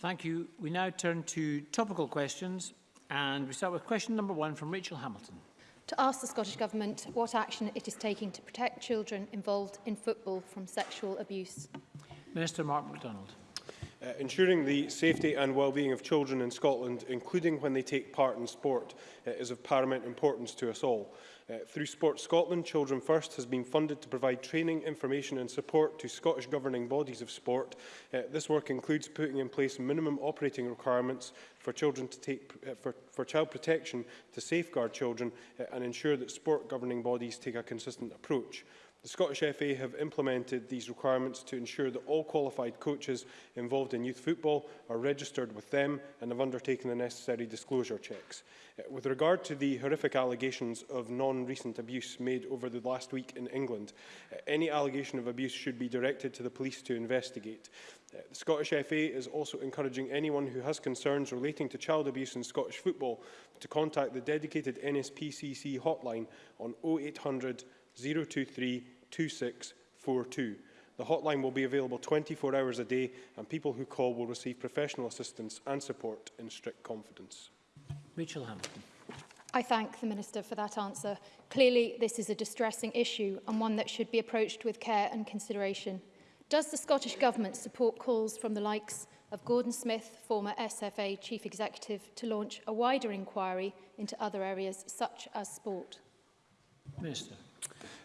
Thank you. We now turn to topical questions and we start with question number one from Rachel Hamilton. To ask the Scottish Government what action it is taking to protect children involved in football from sexual abuse. Minister Mark MacDonald. Uh, ensuring the safety and well-being of children in Scotland, including when they take part in sport, uh, is of paramount importance to us all. Uh, through Sport Scotland, Children First has been funded to provide training, information and support to Scottish governing bodies of sport. Uh, this work includes putting in place minimum operating requirements for, children to take, uh, for, for child protection to safeguard children uh, and ensure that sport governing bodies take a consistent approach. The Scottish FA have implemented these requirements to ensure that all qualified coaches involved in youth football are registered with them and have undertaken the necessary disclosure checks. Uh, with regard to the horrific allegations of non-recent abuse made over the last week in England, uh, any allegation of abuse should be directed to the police to investigate. Uh, the Scottish FA is also encouraging anyone who has concerns relating to child abuse in Scottish football to contact the dedicated NSPCC hotline on 0800 023 2642. The hotline will be available 24 hours a day and people who call will receive professional assistance and support in strict confidence. Rachel Hamilton. I thank the Minister for that answer. Clearly, this is a distressing issue and one that should be approached with care and consideration. Does the Scottish Government support calls from the likes of Gordon Smith, former SFA Chief Executive, to launch a wider inquiry into other areas such as sport? Minister.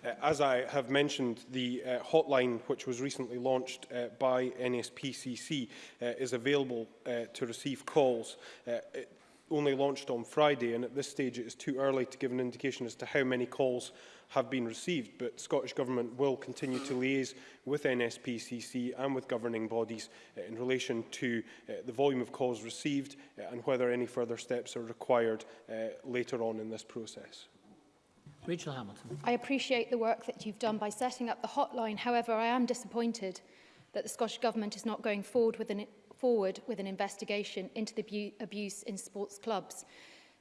Uh, as I have mentioned, the uh, hotline, which was recently launched uh, by NSPCC, uh, is available uh, to receive calls. Uh, it only launched on Friday, and at this stage it is too early to give an indication as to how many calls have been received, but Scottish Government will continue to liaise with NSPCC and with governing bodies uh, in relation to uh, the volume of calls received uh, and whether any further steps are required uh, later on in this process. Rachel Hamilton. I appreciate the work that you've done by setting up the hotline. However, I am disappointed that the Scottish Government is not going forward with an, forward with an investigation into the abuse in sports clubs.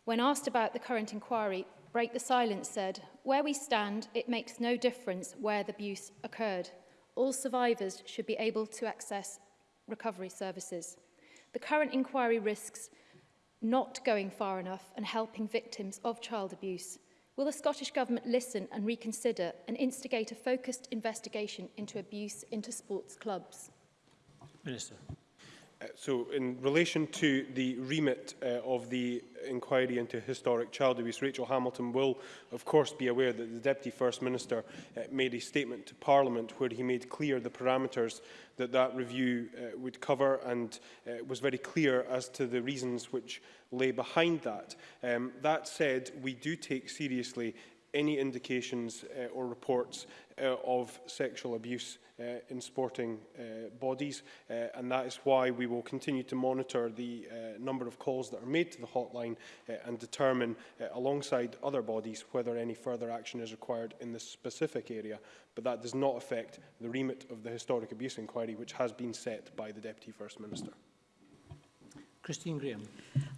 When asked about the current inquiry, Break the Silence said, Where we stand, it makes no difference where the abuse occurred. All survivors should be able to access recovery services. The current inquiry risks not going far enough and helping victims of child abuse. Will the Scottish Government listen and reconsider and instigate a focused investigation into abuse into sports clubs? Minister. Uh, so, in relation to the remit uh, of the inquiry into historic child abuse, Rachel Hamilton will, of course, be aware that the Deputy First Minister uh, made a statement to Parliament where he made clear the parameters that that review uh, would cover and uh, was very clear as to the reasons which lay behind that. Um, that said, we do take seriously any indications uh, or reports uh, of sexual abuse uh, in sporting uh, bodies. Uh, and that is why we will continue to monitor the uh, number of calls that are made to the hotline uh, and determine, uh, alongside other bodies, whether any further action is required in this specific area. But that does not affect the remit of the historic abuse inquiry, which has been set by the Deputy First Minister. Christine Graham.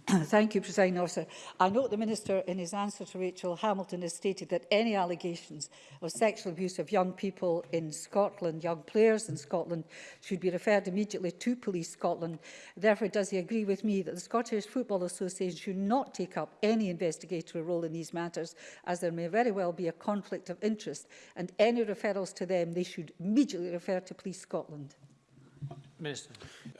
Thank you, President Officer. I note the Minister in his answer to Rachel Hamilton has stated that any allegations of sexual abuse of young people in Scotland, young players in Scotland, should be referred immediately to Police Scotland. Therefore, does he agree with me that the Scottish Football Association should not take up any investigatory role in these matters, as there may very well be a conflict of interest, and any referrals to them they should immediately refer to Police Scotland? Minister.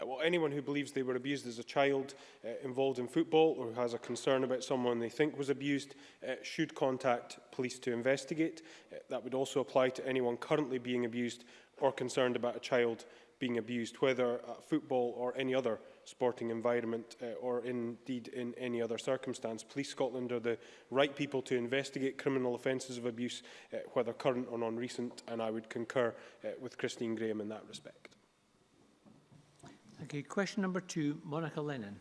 Uh, well, anyone who believes they were abused as a child uh, involved in football or who has a concern about someone they think was abused uh, should contact police to investigate. Uh, that would also apply to anyone currently being abused or concerned about a child being abused, whether at football or any other sporting environment uh, or indeed in any other circumstance. Police Scotland are the right people to investigate criminal offences of abuse, uh, whether current or non-recent, and I would concur uh, with Christine Graham in that respect. Okay, question number two, Monica Lennon.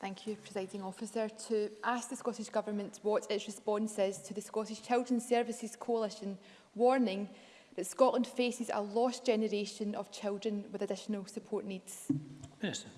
Thank you, Presiding Officer. To ask the Scottish Government what its response is to the Scottish Children's Services Coalition warning that Scotland faces a lost generation of children with additional support needs. Minister.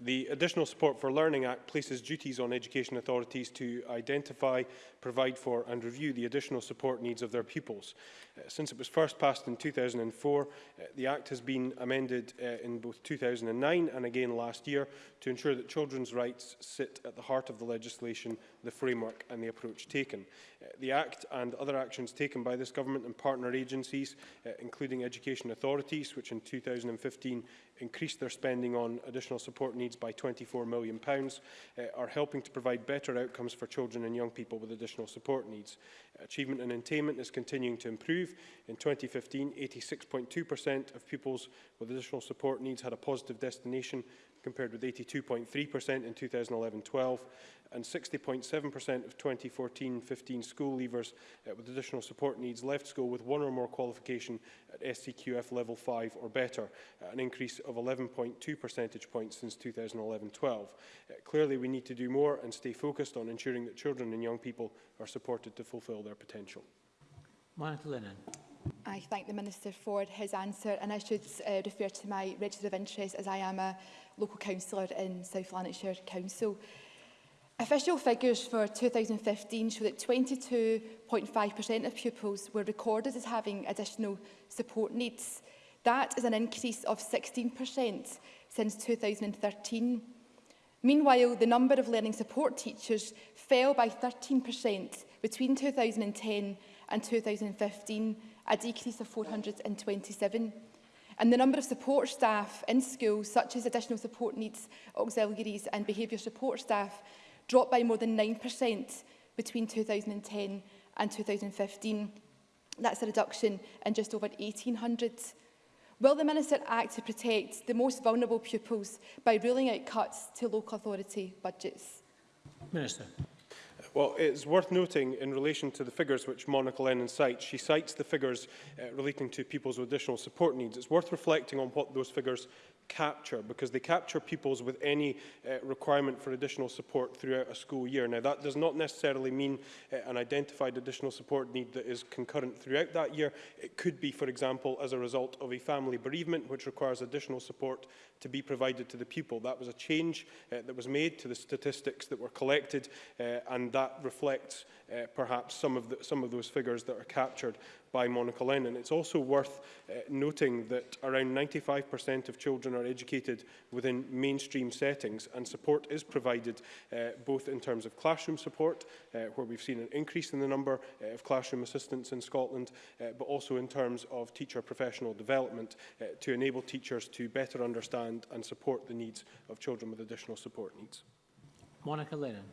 The Additional Support for Learning Act places duties on education authorities to identify, provide for and review the additional support needs of their pupils. Uh, since it was first passed in 2004, uh, the Act has been amended uh, in both 2009 and again last year to ensure that children's rights sit at the heart of the legislation, the framework and the approach taken. Uh, the Act and other actions taken by this government and partner agencies, uh, including education authorities, which in 2015 increased their spending on additional support needs by £24 million, pounds, uh, are helping to provide better outcomes for children and young people with additional support needs. Achievement and attainment is continuing to improve. In 2015, 86.2% of pupils with additional support needs had a positive destination compared with 82.3% in 2011-12 and 60.7% of 2014-15 school leavers uh, with additional support needs left school with one or more qualification at SCQF level 5 or better, uh, an increase of 11.2 percentage points since 2011-12. Uh, clearly, we need to do more and stay focused on ensuring that children and young people are supported to fulfil their potential. Monica Lennon. I thank the Minister for his answer and I should uh, refer to my register of interest as I am a local councillor in South Lanarkshire Council. Official figures for 2015 show that 22.5% of pupils were recorded as having additional support needs. That is an increase of 16% since 2013. Meanwhile, the number of learning support teachers fell by 13% between 2010 and 2015 a decrease of 427. And the number of support staff in schools, such as additional support needs auxiliaries and behaviour support staff, dropped by more than 9% between 2010 and 2015. That's a reduction in just over 1,800. Will the Minister act to protect the most vulnerable pupils by ruling out cuts to local authority budgets? Minister. Well, it's worth noting in relation to the figures which Monica Lennon cites, she cites the figures uh, relating to people's additional support needs. It's worth reflecting on what those figures capture because they capture pupils with any uh, requirement for additional support throughout a school year. Now that does not necessarily mean uh, an identified additional support need that is concurrent throughout that year. It could be, for example, as a result of a family bereavement which requires additional support to be provided to the pupil. That was a change uh, that was made to the statistics that were collected uh, and that reflects uh, perhaps some of, the, some of those figures that are captured by Monica Lennon. It's also worth uh, noting that around 95% of children are educated within mainstream settings and support is provided uh, both in terms of classroom support, uh, where we've seen an increase in the number uh, of classroom assistants in Scotland, uh, but also in terms of teacher professional development uh, to enable teachers to better understand and support the needs of children with additional support needs. Monica Lennon.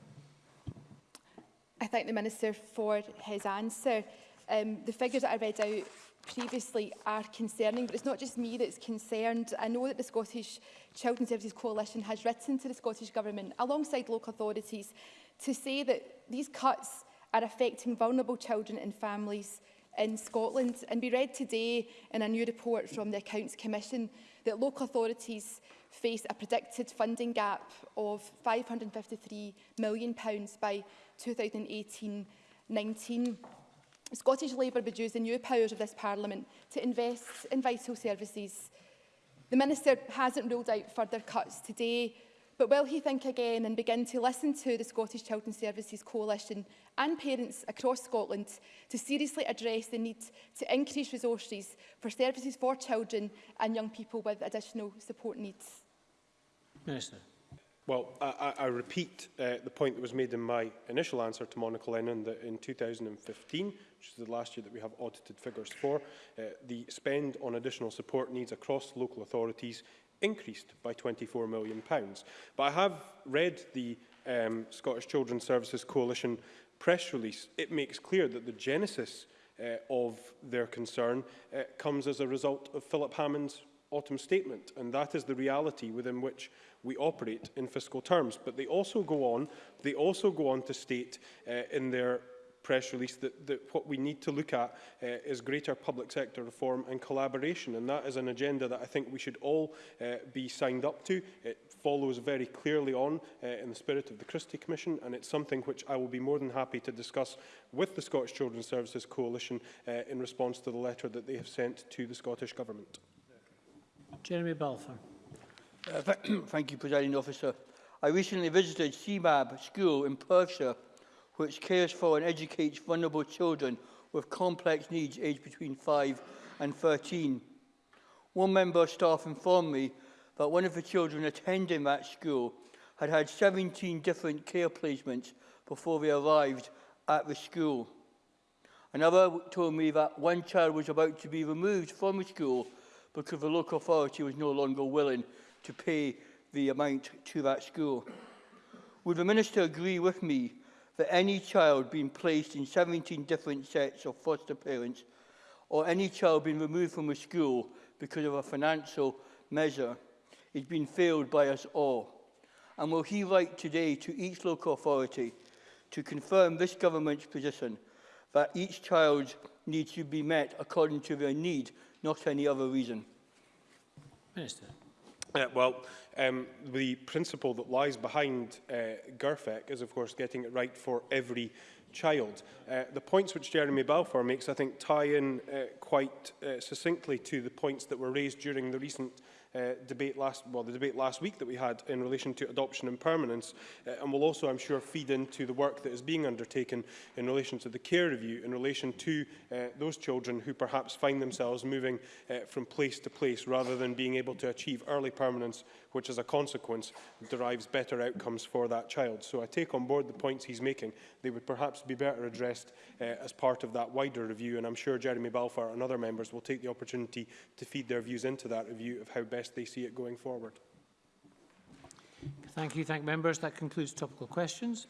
I thank the Minister for his answer um, the figures that I read out previously are concerning, but it's not just me that's concerned. I know that the Scottish Children's Services Coalition has written to the Scottish Government, alongside local authorities, to say that these cuts are affecting vulnerable children and families in Scotland. And we read today in a new report from the Accounts Commission that local authorities face a predicted funding gap of £553 million by 2018-19. Scottish Labour would use the new powers of this Parliament to invest in vital services. The Minister hasn't ruled out further cuts today, but will he think again and begin to listen to the Scottish Children's Services Coalition and parents across Scotland to seriously address the need to increase resources for services for children and young people with additional support needs? Minister. Well, I, I repeat uh, the point that was made in my initial answer to Monica Lennon that in 2015, which is the last year that we have audited figures for, uh, the spend on additional support needs across local authorities increased by £24 million. But I have read the um, Scottish Children's Services Coalition press release. It makes clear that the genesis uh, of their concern uh, comes as a result of Philip Hammond's autumn statement, and that is the reality within which we operate in fiscal terms. But they also go on, they also go on to state uh, in their press release that, that what we need to look at uh, is greater public sector reform and collaboration and that is an agenda that I think we should all uh, be signed up to. It follows very clearly on uh, in the spirit of the Christie Commission and it's something which I will be more than happy to discuss with the Scottish Children's Services Coalition uh, in response to the letter that they have sent to the Scottish Government. Jeremy Balfour. Uh, thank you, Presiding Officer. I recently visited CMAB School in Perthshire, which cares for and educates vulnerable children with complex needs aged between 5 and 13. One member of staff informed me that one of the children attending that school had had 17 different care placements before they arrived at the school. Another told me that one child was about to be removed from the school because the local authority was no longer willing to pay the amount to that school. Would the Minister agree with me that any child being placed in 17 different sets of foster parents or any child being removed from a school because of a financial measure is being failed by us all? And will he write today to each local authority to confirm this government's position that each child needs to be met according to their need not for any other reason. Minister. Uh, well, um, the principle that lies behind uh, GERFEC is, of course, getting it right for every child. Uh, the points which Jeremy Balfour makes, I think, tie in uh, quite uh, succinctly to the points that were raised during the recent uh, uh, debate last, well, the debate last week that we had in relation to adoption and permanence, uh, and will also, I'm sure, feed into the work that is being undertaken in relation to the care review, in relation to uh, those children who perhaps find themselves moving uh, from place to place rather than being able to achieve early permanence, which as a consequence derives better outcomes for that child. So I take on board the points he's making. They would perhaps be better addressed uh, as part of that wider review, and I'm sure Jeremy Balfour and other members will take the opportunity to feed their views into that review of how best best they see it going forward. Thank you. Thank members. That concludes topical questions.